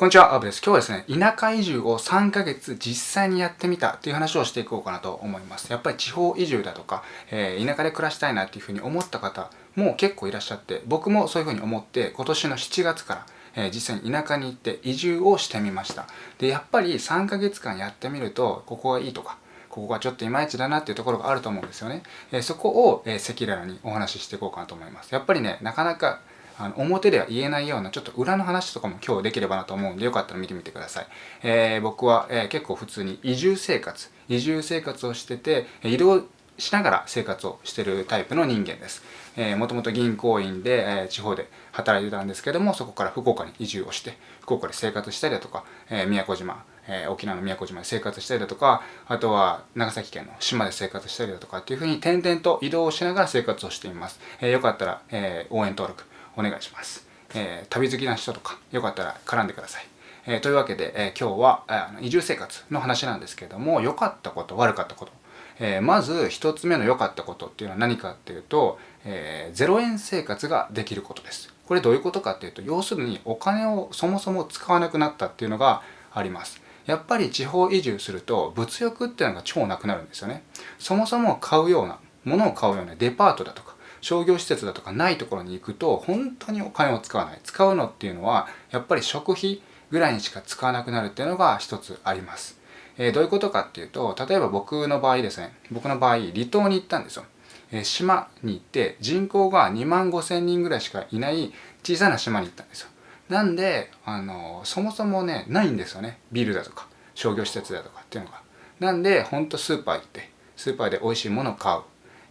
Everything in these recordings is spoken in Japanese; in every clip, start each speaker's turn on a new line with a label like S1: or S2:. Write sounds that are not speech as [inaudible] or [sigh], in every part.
S1: こんにちは、アブです。今日はですね、田舎移住を3ヶ月実際にやってみたっていう話をしていこうかなと思います。やっぱり地方移住だとか、えー、田舎で暮らしたいなっていうふうに思った方も結構いらっしゃって、僕もそういうふうに思って今年の7月から、えー、実際に田舎に行って移住をしてみました。で、やっぱり3ヶ月間やってみると、ここがいいとか、ここがちょっといまいちだなっていうところがあると思うんですよね。えー、そこを、え赤裸々にお話ししていこうかなと思います。やっぱりね、なかなかあの表では言えないようなちょっと裏の話とかも今日できればなと思うんでよかったら見てみてください。えー、僕は、えー、結構普通に移住生活、移住生活をしてて移動しながら生活をしてるタイプの人間です。えー、もともと銀行員で、えー、地方で働いてたんですけども、そこから福岡に移住をして、福岡で生活したりだとか、えー、宮古島、えー、沖縄の宮古島で生活したりだとか、あとは長崎県の島で生活したりだとかっていうふうに点々と移動しながら生活をしています。えー、よかったら、え、応援登録、お願いします。えー、旅好きな人とか、よかったら絡んでください。えー、というわけで、え、今日は、あの移住生活の話なんですけれども、良かったこと、悪かったこと。え、まず一つ目の良かったことっていうのは何かっていうと、えー、0円生活ができることです。これどういうことかっていうと、要するにお金をそもそも使わなくなったっていうのがあります。やっぱり地方移住すると物欲っていうのが超なくなるんですよね。そもそも買うような、物を買うようなデパートだとか、商業施設だとかないところに行くと本当にお金を使わない。使うのっていうのはやっぱり食費ぐらいにしか使わなくなるっていうのが一つあります、えー、どういうことかっていうと例えば僕の場合ですね僕の場合離島に行ったんですよ、えー、島に行って人口が2万5千人ぐらいしかいない小さな島に行ったんですよ。なんであのそもそもねないんですよね。ビルだとか商業施設だとかっていうのが。なんでほんとスーパー行ってスーパーで美味しいものを買う。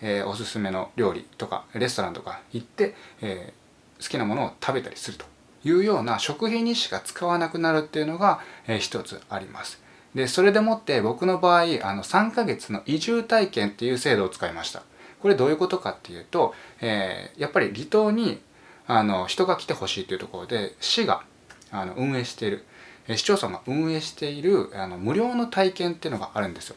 S1: えー、おすすめの料理とかレストランとか行って、えー、好きなものを食べたりするというような食費にしか使わなくなるっていうのが、えー、一つあります。でそれでもって僕の場合あの3ヶ月の移住体験っていう制度を使いました。これどういうことかっていうと、えー、やっぱり離島にあの人が来てほしいというところで市があの運営している市町村が運営しているあの無料の体験っていうのがあるんですよ。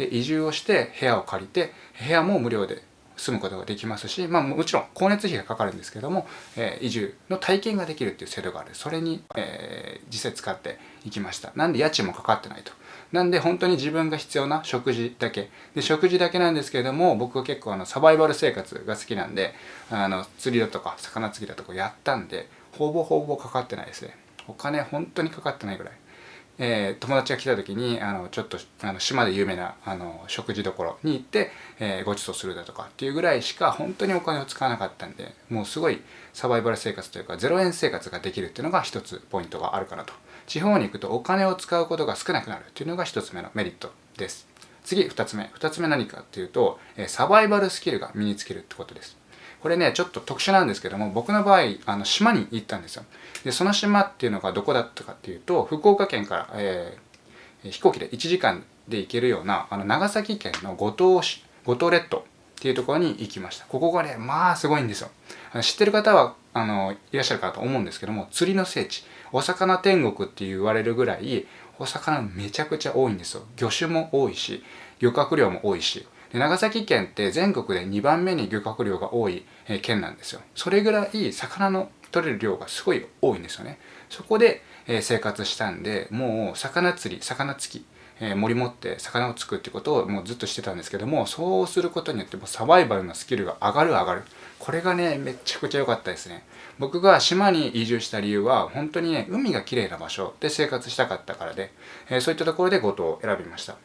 S1: で移住をして部屋を借りて部屋も無料で住むことができますし、まあ、もちろん光熱費がかかるんですけども、えー、移住の体験ができるっていう制度がある。それに、えー、実際使っていきました。なんで家賃もかかってないと。なんで本当に自分が必要な食事だけ。で食事だけなんですけれども僕は結構あのサバイバル生活が好きなんであの釣りだとか魚釣りだとかやったんでほぼほぼかかってないですね。お金本当にかかってないぐらい。えー、友達が来た時にあのちょっとあの島で有名なあの食事どころに行って、えー、ご馳走するだとかっていうぐらいしか本当にお金を使わなかったんでもうすごいサバイバル生活というか0円生活ができるっていうのが一つポイントがあるかなと。地方に行くとお金を使うことが少なくなるっていうのが一つ目のメリットです。次2つ目。2つ目何かっていうとえサバイバルスキルが身につけるってことです。これねちょっと特殊なんですけども僕の場合あの島に行ったんですよ。でその島っていうのがどこだったかっていうと福岡県から、えー、飛行機で1時間で行けるようなあの長崎県の五島市五島列島っていうところに行きました。ここがねまあすごいんですよ。知ってる方はあのいらっしゃるかと思うんですけども釣りの聖地お魚天国って言われるぐらいお魚めちゃくちゃ多いんですよ。魚種も多いし漁獲量も多いし。で長崎県って全国で2番目に漁獲量が多い県なんですよ。それぐらい魚の取れる量がすごい多いんですよね。そこで生活したんでもう魚釣り魚つきえ森持って魚をつくってことをもうずっとしてたんですけどもそうすることによってもサバイバルのスキルが上がる上がる。これがねめちゃくちゃ良かったですね。僕が島に移住した理由は本当にね海が綺麗な場所で生活したかったからで、えそういったところで五島を選びました。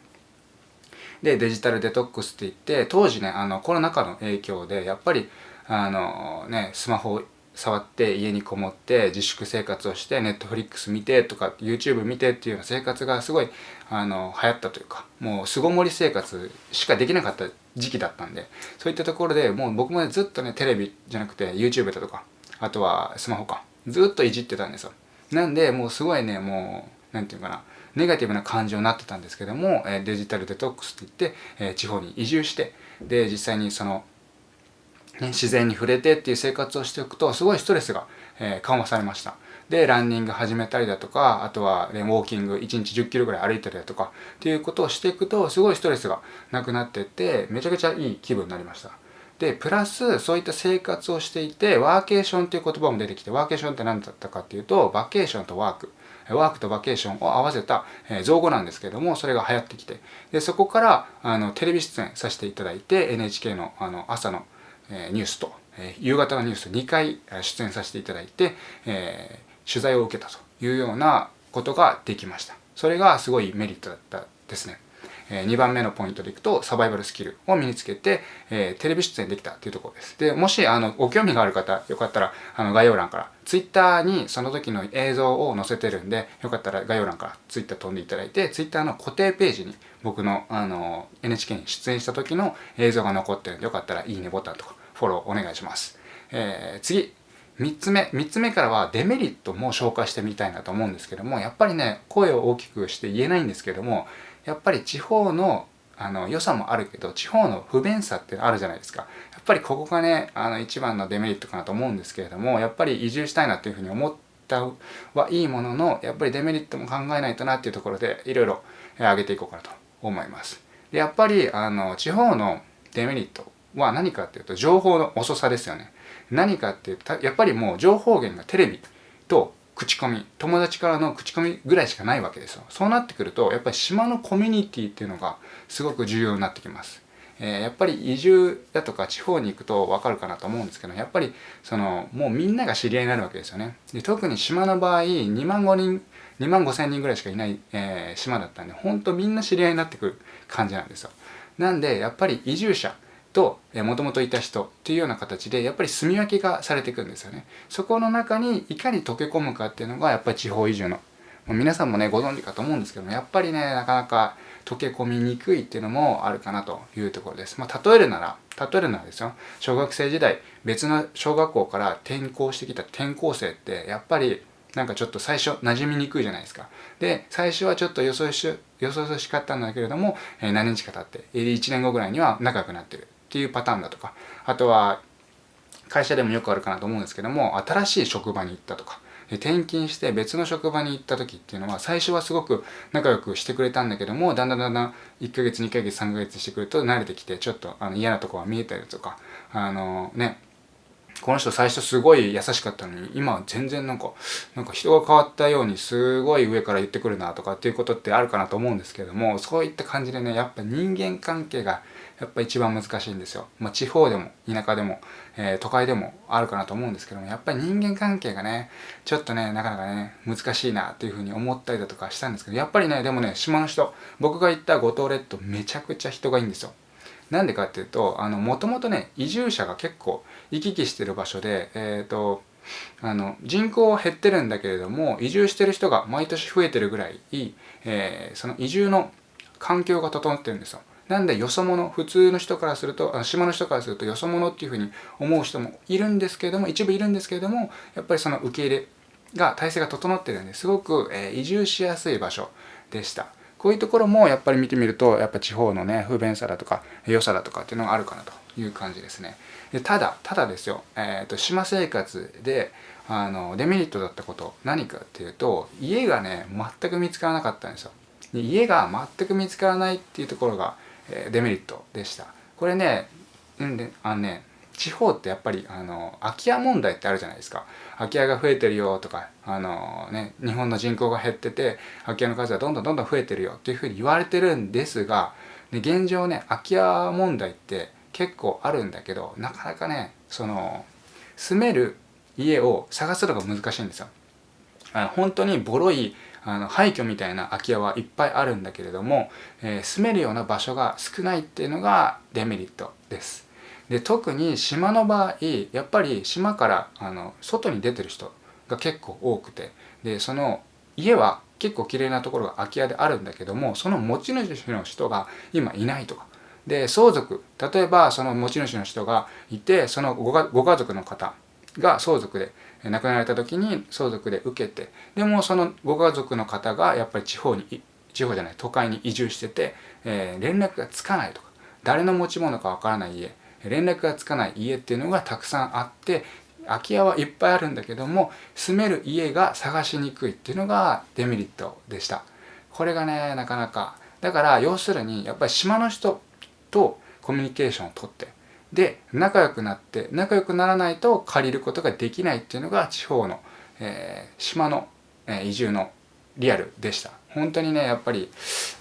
S1: でデジタルデトックスって言って当時ねあのコロナ禍の影響でやっぱりあのねスマホを触って家にこもって自粛生活をしてネットフリックス見てとか YouTube 見てっていうような生活がすごいあの流行ったというかもう巣ごもり生活しかできなかった時期だったんでそういったところでもう僕もねずっとねテレビじゃなくて YouTube だとかあとはスマホかずっといじってたんですよ。なんでもうすごいねもう何て言うかなネガティブな感情になってたんですけどもデジタルデトックスって言って地方に移住してで実際にそのね、自然に触れてっていう生活をしておくとすごいストレスが、え、緩和されました。でランニング始めたりだとかあとは、ね、ウォーキング1日1 0キロぐらい歩いたりだとかっていうことをしていくとすごいストレスがなくなってってめちゃくちゃいい気分になりました。でプラスそういった生活をしていてワーケーションっていう言葉も出てきてワーケーションって何だったかっていうとバケーションとワーク。ワークとバケーションを合わせた、造語なんですけどもそれが流行ってきてでそこからあのテレビ出演させていただいて NHK のあの朝の、ニュースと、夕方のニュース2回出演させていただいて、え取材を受けたというようなことができました。それがすごいメリットだったですね。え2番目のポイントでいくとサバイバルスキルを身につけて、え、テレビ出演できたっていうところです。で、もしあのご興味がある方、よかったらあの概要欄から Twitter にその時の映像を載せてるんで、よかったら概要欄から Twitter 飛んでいただいて、Twitter の固定ページに僕のあの NHK に出演した時の映像が残ってるんで、よかったらいいねボタンとかフォローお願いします。えー、次、3つ目3つ目からはデメリットも紹介してみたいなと思うんですけどもやっぱりね声を大きくして言えないんですけどもやっぱり地方のあの良さもあるけど地方の不便さってあるじゃないですか。やっぱりここがねあの一番のデメリットかなと思うんですけれどもやっぱり移住したいなっていうふうに思ったはいいもののやっぱりデメリットも考えないとなっていうところでいろいろ上げていこうかなと思います。でやっぱりあの地方のデメリットは何かっていうと情報の遅さですよね。何かっていうとやっぱりもう情報源がテレビと口コミ友達からの口コミぐらいしかないわけですよ。そうなってくるとやっぱり島のコミュニティっていうのがすごく重要になってきます、えー、やっぱり移住だとか地方に行くと分かるかなと思うんですけどやっぱりそのもうみんなが知り合いになるわけですよね。で特に島の場合2万5人2万5千人ぐらいしかいない、えー、島だったんでほんとみんな知り合いになってくる感じなんですよ。なんでやっぱり移住者ともともといた人っていうような形でやっぱり住み分けがされていくんですよねそこの中にいかに溶け込むかっていうのがやっぱり地方移住の皆さんもねご存知かと思うんですけどもやっぱりねなかなか溶け込みにくいっていうのもあるかなというところです。まあ、例えるなら、例えるならですよ、小学生時代、別の小学校から転校してきた転校生って、やっぱりなんかちょっと最初馴染みにくいじゃないですか。で、最初はちょっとよそよし、よそよそしかったんだけれども、えー、何日か経って、1年後ぐらいには仲良くなってる。っていうパターンだとかあとは会社でもよくあるかなと思うんですけども新しい職場に行ったとか転勤して別の職場に行った時っていうのは最初はすごく仲良くしてくれたんだけどもだんだんだんだん1ヶ月2ヶ月3ヶ月してくると慣れてきてちょっとあの嫌なとこが見えたりとかあのねこの人最初すごい優しかったのに今は全然なんかなんか人が変わったようにすごい上から言ってくるなとかっていうことってあるかなと思うんですけどもそういった感じでねやっぱ人間関係がやっぱ一番難しいんですよ。まあ、地方でも田舎でも、えー、都会でもあるかなと思うんですけどもやっぱり人間関係がねちょっとねなかなかね難しいなっていうふうに思ったりだとかしたんですけどやっぱりねでもね島の人僕が行った五島列島めちゃくちゃ人がいいんですよ。なんでかっていうとあのもともとね移住者が結構行き来してる場所でえっ、ー、とあの人口は減ってるんだけれども移住してる人が毎年増えてるぐらい、えー、その移住の環境が整ってるんですよ。なんでよそ者普通の人からするとあ島の人からするとよそ者っていうふうに思う人もいるんですけれども一部いるんですけれどもやっぱりその受け入れが体制が整ってるんですごく、えー、移住しやすい場所でした。こういうところもやっぱり見てみるとやっぱ地方のね不便さだとか良さだとかっていうのがあるかなという感じですねでただただですよ、えーと、島生活であのデメリットだったこと何かっていうと家がね全く見つからなかったんですよで家が全く見つからないっていうところが、デメリットでしたこれねうんあのね地方ってやっぱりあの空き家問題ってあるじゃないですか空き家が増えてるよとかあの、ね、日本の人口が減ってて空き家の数がどんどんどんどん増えてるよっていうふうに言われてるんですが、ね、現状ね空き家問題って結構あるんだけどなかなかねその住める家を探すのが難しいんですよ。あの本当にボロいあの廃墟みたいな空き家はいっぱいあるんだけれども、えー、住めるような場所が少ないっていうのがデメリットです。で特に島の場合やっぱり島からあの外に出てる人が結構多くてでその家は結構綺麗なところが空き家であるんだけどもその持ち主の人が今いないとかで相続例えばその持ち主の人がいてそのごご家族の方が相続で亡くなられた時に相続で受けてでもそのご家族の方がやっぱり地方に地方じゃない都会に移住してて、えー、連絡がつかないとか誰の持ち物かわからない家連絡がつかない家っていうのがたくさんあって空き家はいっぱいあるんだけども住める家が探しにくいっていうのがデメリットでした。これがねなかなかだから要するにやっぱり島の人とコミュニケーションをとってで仲良くなって仲良くならないと借りることができないっていうのが地方の、えー、島の、えー、移住のリアルでした。本当にねやっぱり、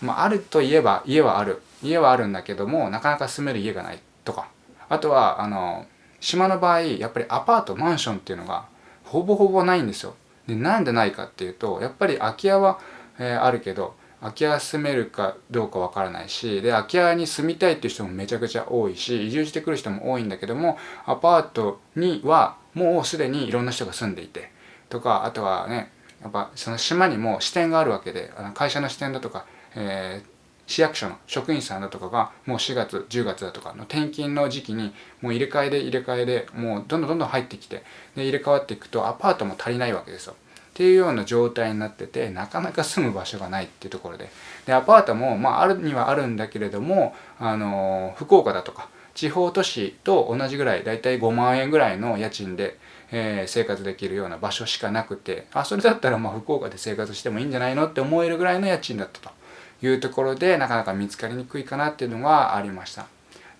S1: まあ、あるといえば家はある家はあるんだけどもなかなか住める家がないとか。あとはあの島の場合やっぱりアパートマンションっていうのがほぼほぼないんですよ。でなんでないかっていうとやっぱり空き家は、えー、あるけど空き家住めるかどうかわからないしで空き家に住みたいっていう人もめちゃくちゃ多いし移住してくる人も多いんだけどもアパートにはもうすでにいろんな人が住んでいてとかあとはねやっぱその島にも支店があるわけであの会社の支店だとか、えー、市役所の職員さんだとかがもう4月10月だとかの転勤の時期にもう入れ替えで入れ替えでもうどんどんどんどん入ってきてで入れ替わっていくとアパートも足りないわけですよ。っていうような状態になっててなかなか住む場所がないっていうところででアパートも、まあ、あるにはあるんだけれども、あの福岡だとか地方都市と同じぐらいだいたい5万円ぐらいの家賃で、えー、生活できるような場所しかなくてあそれだったらまあ福岡で生活してもいいんじゃないのって思えるぐらいの家賃だったというところでなかなか見つかりにくいかなっていうのがありました。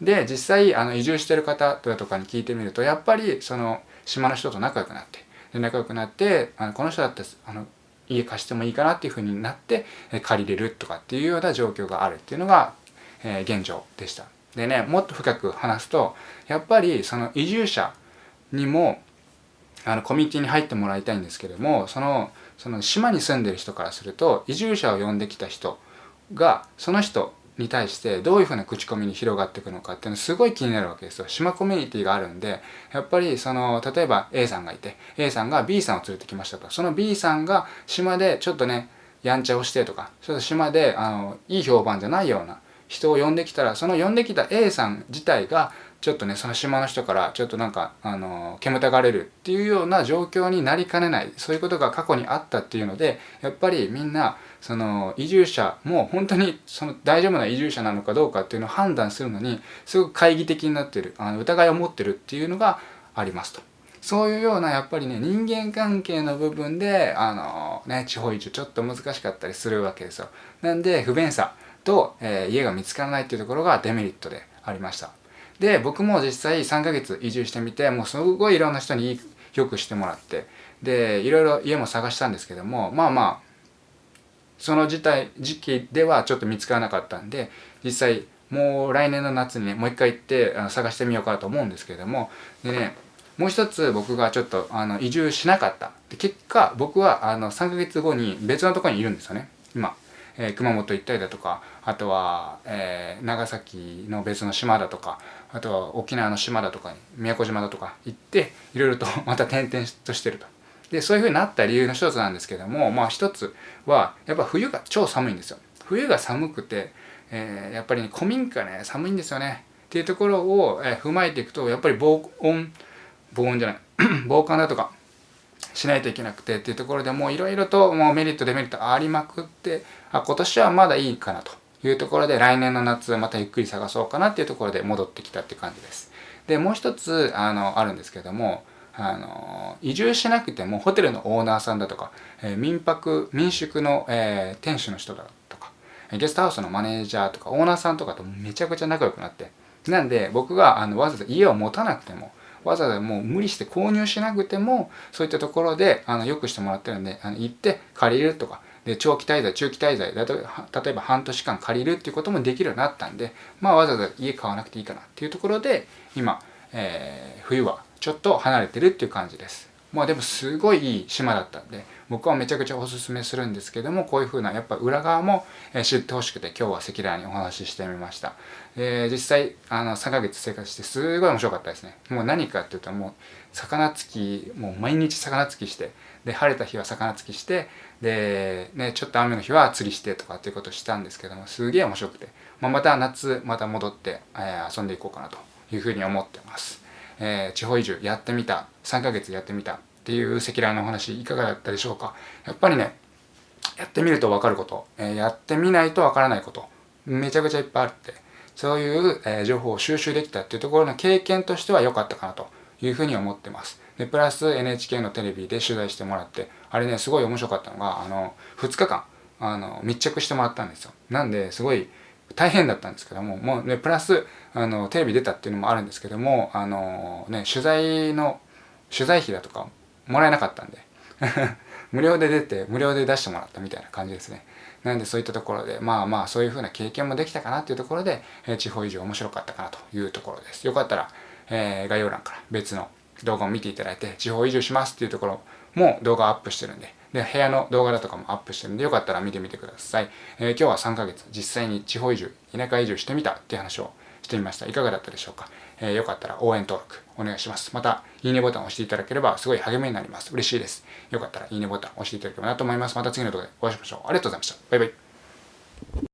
S1: で実際あの移住してる方とかに聞いてみるとやっぱりその島の人と仲良くなって仲良くなってあのこの人だってあの家貸してもいいかなっていうふうになって借りれるとかっていうような状況があるっていうのが、えー、現状でした。でねもっと深く話すとやっぱりその移住者にもあのコミュニティに入ってもらいたいんですけどもそのその島に住んでる人からすると移住者を呼んできた人がその人に対してどういうふうな口コミに広がっていくのかっていうのすごい気になるわけですよ。島コミュニティがあるんで、やっぱりその、例えば A さんがいて、A さんが B さんを連れてきましたと。その B さんが島でちょっとね、やんちゃをしてとか、ちょっと島で、あの、いい評判じゃないような人を呼んできたら、その呼んできた A さん自体が、ちょっとね、その島の人からちょっとなんか、あの、煙たがれるっていうような状況になりかねない、そういうことが過去にあったっていうので、やっぱりみんな、その移住者も本当にその大丈夫な移住者なのかどうかっていうのを判断するのにすごく懐疑的になってるあの疑いを持ってるっていうのがありますと。そういうようなやっぱりね人間関係の部分であのね地方移住ちょっと難しかったりするわけですよ。なんで不便さと、えー、家が見つからないっていうところがデメリットでありました。で僕も実際3ヶ月移住してみてもうすごいいろんな人によくしてもらってでいろいろ家も探したんですけどもまあまあその時代時期ではちょっと見つからなかったんで実際もう来年の夏にねもう一回行ってあの探してみようかと思うんですけどもでねもう一つ僕がちょっとあの移住しなかった。で結果僕はあの3ヶ月後に別のところにいるんですよね今、えー、熊本行ったりだとかあとは、えー、長崎の別の島だとかあとは沖縄の島だとか宮古島だとか行っていろいろと [laughs] また転々としてると。でそういう風になった理由の一つなんですけどもまあ一つはやっぱ冬が超寒いんですよ。冬が寒くて、えー、やっぱり、ね、古民家ね寒いんですよね。っていうところを、え、踏まえていくとやっぱり防音防音じゃない [clears throat] 防寒だとかしないといけなくてっていうところでもういろいろともうメリットデメリットありまくってあ今年はまだいいかなというところで来年の夏またゆっくり探そうかなっていうところで戻ってきたって感じです。でもう一つあのあるんですけどもあの移住しなくてもホテルのオーナーさんだとか、えー、民泊民宿の、えー、店主の人だとかゲストハウスのマネージャーとかオーナーさんとかとめちゃくちゃ仲良くなってなんで僕があのわざわざ家を持たなくてもわざわざもう無理して購入しなくてもそういったところであのよくしてもらってるんであの行って借りるとか。で長期滞在中期滞在例えば半年間借りるっていうこともできるようになったんでまあわざわざ家買わなくていいかなっていうところで今、えー、冬はちょっと離れてるっていう感じです。まあでもすごいいい島だったんで僕はめちゃくちゃおすすめするんですけどもこういう風なやっぱ裏側も知ってほしくて今日は赤裸々にお話ししてみました、えー、実際あの3ヶ月生活してすごい面白かったですね。もう何かっていうともう魚つきもう毎日魚つきしてで晴れた日は魚つきしてで、ね、ちょっと雨の日は釣りしてとかっていうことをしたんですけどもすげえ面白くて、まあ、また夏また戻って、えー、遊んでいこうかなというふうに思ってます。えー、地方移住やってみた3ヶ月やってみたっていう赤裸々のお話いかがだったでしょうか？やっぱりねやってみると分かること、えー、やってみないと分からないことめちゃくちゃいっぱいあってそういう、えー、情報を収集できたっていうところの経験としては良かったかなというふうに思ってます。でプラス NHK のテレビで取材してもらってあれねすごい面白かったのがあの2日間あの密着してもらったんですよ。なんですごい大変だったんですけども、もうね、プラス、あの、テレビ出たっていうのもあるんですけども、あの、ね、取材の、取材費だとかもらえなかったんで。[laughs] 無料で出て無料で出してもらったみたいな感じですねなんでそういったところでまあまあそういう風な経験もできたかなっていうところで、え、地方移住面白かったかなというところですよかったら、えー、概要欄から別の動画を見ていただいて地方移住しますっていうところも動画アップしてるんでで部屋の動画だとかもアップしてるんでよかったら見てみてください、えー、今日は3ヶ月。実際に地方移住田舎移住してみたっていう話をしてみました。いかがだったでしょうか、えー、よかったら応援登録お願いします。またいいねボタンを押していただければすごい励みになります。嬉しいです。よかったらいいねボタン押していただければなと思います。また次の動画でお会いしましょう。ありがとうございました。バイバイ。